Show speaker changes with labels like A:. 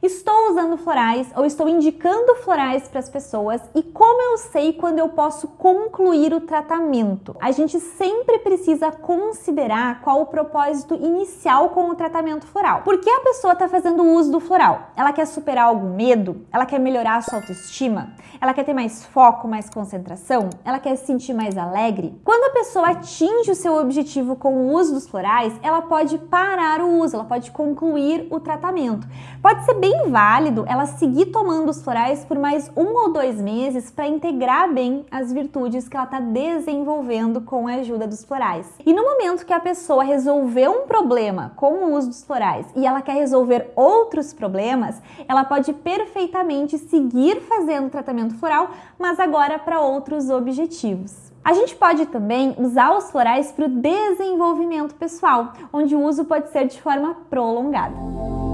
A: Estou usando florais ou estou indicando florais para as pessoas e como eu sei quando eu posso concluir o tratamento? A gente sempre precisa considerar qual o propósito inicial com o tratamento floral. Por que a pessoa está fazendo uso do floral? Ela quer superar algum medo? Ela quer melhorar a sua autoestima? Ela quer ter mais foco, mais concentração? Ela quer se sentir mais alegre? Quando a pessoa atinge o seu objetivo com o uso dos florais, ela pode parar o uso, ela pode concluir o tratamento. Pode ser bem bem válido ela seguir tomando os florais por mais um ou dois meses para integrar bem as virtudes que ela está desenvolvendo com a ajuda dos florais. E no momento que a pessoa resolveu um problema com o uso dos florais e ela quer resolver outros problemas, ela pode perfeitamente seguir fazendo tratamento floral, mas agora para outros objetivos. A gente pode também usar os florais para o desenvolvimento pessoal, onde o uso pode ser de forma prolongada.